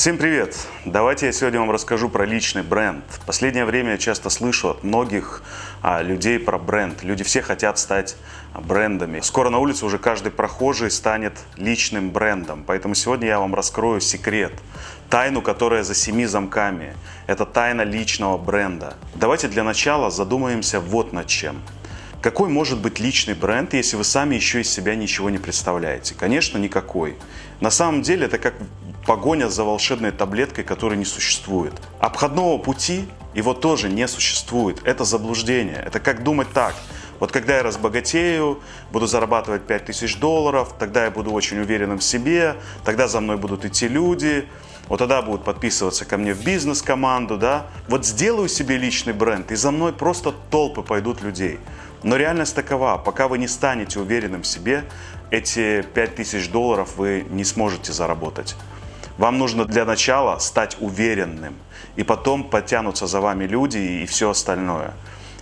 Всем привет! Давайте я сегодня вам расскажу про личный бренд. В последнее время я часто слышу от многих а, людей про бренд. Люди все хотят стать брендами. Скоро на улице уже каждый прохожий станет личным брендом. Поэтому сегодня я вам раскрою секрет, тайну, которая за семи замками. Это тайна личного бренда. Давайте для начала задумаемся вот над чем. Какой может быть личный бренд, если вы сами еще из себя ничего не представляете? Конечно, никакой. На самом деле это как погоня за волшебной таблеткой, которой не существует. Обходного пути его тоже не существует. Это заблуждение. Это как думать так. Вот когда я разбогатею, буду зарабатывать 5000 долларов, тогда я буду очень уверенным в себе, тогда за мной будут идти люди, вот тогда будут подписываться ко мне в бизнес-команду, да. Вот сделаю себе личный бренд, и за мной просто толпы пойдут людей. Но реальность такова, пока вы не станете уверенным в себе, эти 5000 долларов вы не сможете заработать. Вам нужно для начала стать уверенным, и потом потянутся за вами люди и все остальное.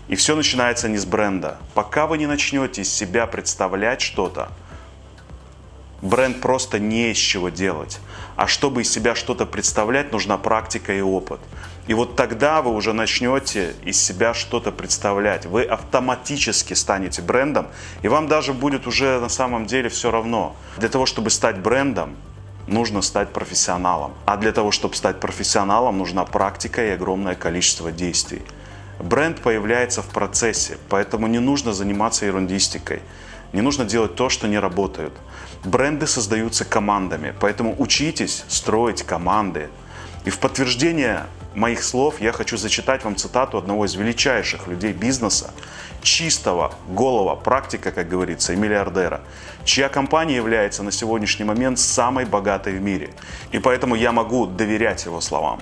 И все начинается не с бренда. Пока вы не начнете из себя представлять что-то, бренд просто не из чего делать. А чтобы из себя что-то представлять, нужна практика и опыт. И вот тогда вы уже начнете из себя что-то представлять. Вы автоматически станете брендом, и вам даже будет уже на самом деле все равно. Для того, чтобы стать брендом, нужно стать профессионалом. А для того, чтобы стать профессионалом, нужна практика и огромное количество действий. Бренд появляется в процессе, поэтому не нужно заниматься ерундистикой. Не нужно делать то, что не работает. Бренды создаются командами, поэтому учитесь строить команды. И в подтверждение моих слов я хочу зачитать вам цитату одного из величайших людей бизнеса, чистого, голого практика, как говорится, и миллиардера, чья компания является на сегодняшний момент самой богатой в мире. И поэтому я могу доверять его словам.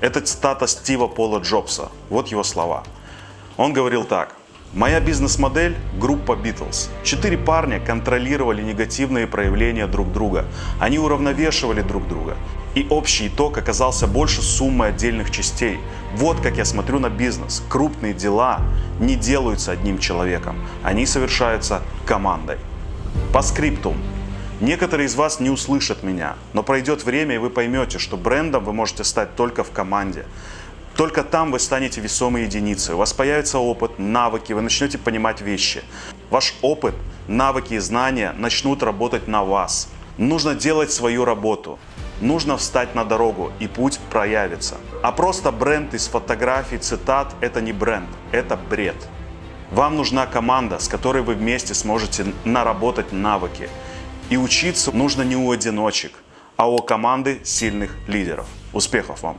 Это цитата Стива Пола Джобса. Вот его слова. Он говорил так. Моя бизнес-модель – группа Beatles. Четыре парня контролировали негативные проявления друг друга. Они уравновешивали друг друга. И общий итог оказался больше суммы отдельных частей. Вот как я смотрю на бизнес. Крупные дела не делаются одним человеком. Они совершаются командой. По скриптум. Некоторые из вас не услышат меня, но пройдет время и вы поймете, что брендом вы можете стать только в команде. Только там вы станете весомой единицей. У вас появится опыт, навыки, вы начнете понимать вещи. Ваш опыт, навыки и знания начнут работать на вас. Нужно делать свою работу. Нужно встать на дорогу, и путь проявится. А просто бренд из фотографий, цитат – это не бренд, это бред. Вам нужна команда, с которой вы вместе сможете наработать навыки. И учиться нужно не у одиночек, а у команды сильных лидеров. Успехов вам!